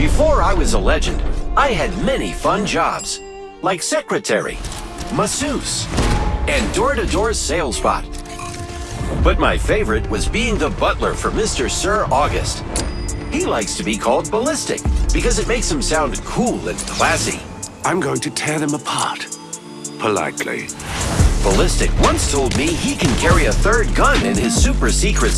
Before I was a legend, I had many fun jobs, like secretary, masseuse, and door-to-door sales bot. But my favorite was being the butler for Mr. Sir August. He likes to be called Ballistic because it makes him sound cool and classy. I'm going to tear them apart. Politely. Ballistic once told me he can carry a third gun in his super secret